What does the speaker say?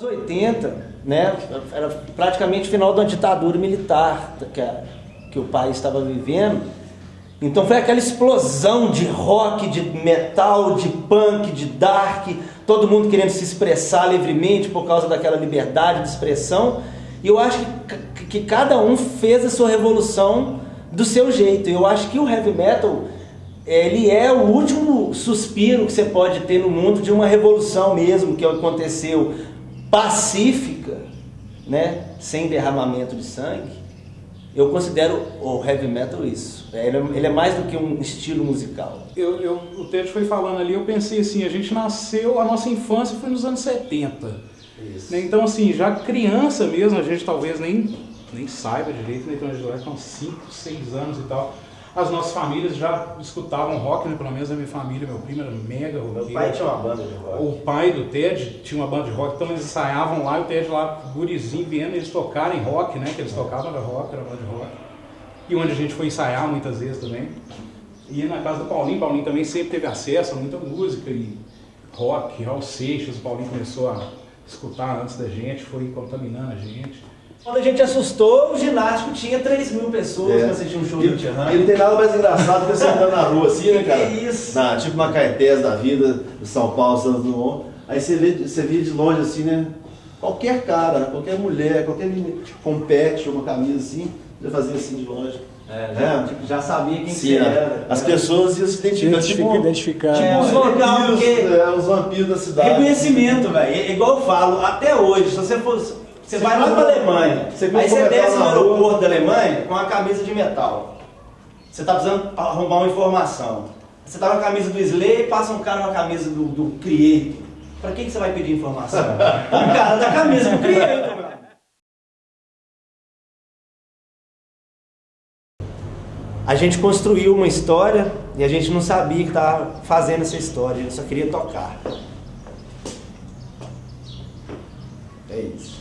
Nos 80, né, era praticamente final da ditadura militar que, a, que o país estava vivendo. Então foi aquela explosão de rock, de metal, de punk, de dark, todo mundo querendo se expressar livremente por causa daquela liberdade de expressão. E eu acho que, que cada um fez a sua revolução do seu jeito. Eu acho que o heavy metal ele é o último suspiro que você pode ter no mundo de uma revolução mesmo que aconteceu pacífica, né, sem derramamento de sangue, eu considero o heavy metal isso. Ele é, ele é mais do que um estilo musical. Eu, eu, o Ted foi falando ali, eu pensei assim, a gente nasceu, a nossa infância foi nos anos 70. Né? Então assim, já criança mesmo, a gente talvez nem, nem saiba direito, né? então a gente vai com 5, 6 anos e tal as nossas famílias já escutavam rock, né? pelo menos a minha família, meu primo era mega rock. Meu pai tinha uma banda de rock. O pai do Ted tinha uma banda de rock, então eles ensaiavam lá, e o Ted lá, gurizinho, vendo eles tocarem rock, né? Que eles tocavam era rock, era banda de rock. E onde a gente foi ensaiar muitas vezes também. E na casa do Paulinho, Paulinho também sempre teve acesso a muita música e rock, Raul Seixas, o Paulinho começou a escutar antes da gente, foi contaminando a gente. Quando a gente assustou, o ginástico tinha 3 mil pessoas é. pra assistir um show e, do Tchan. E não tem nada mais engraçado que você andando na rua assim, né, cara? Que isso? Na, tipo uma Caetés da vida, de São Paulo, Santos Dumont. Aí você vê, você vê de longe assim, né? Qualquer cara, qualquer mulher, qualquer menina, compete uma camisa assim, já fazia assim de longe. É, já, é. já sabia quem Sim, que era. As pessoas iam se identificar. Tipo, identificar. Tipo é, os vampiros, é, os vampiros da cidade. Reconhecimento, velho. É igual eu falo, até hoje, se você fosse você, você vai lá para a Alemanha, você aí você desce no aeroporto da Alemanha com uma camisa de metal. Você está precisando arrumar uma informação. Você está com a camisa do Slay e passa um cara com a camisa do, do Creator. Para que, que você vai pedir informação? o cara da camisa do Creator, meu. A gente construiu uma história e a gente não sabia que estava fazendo essa história, a gente só queria tocar. É isso.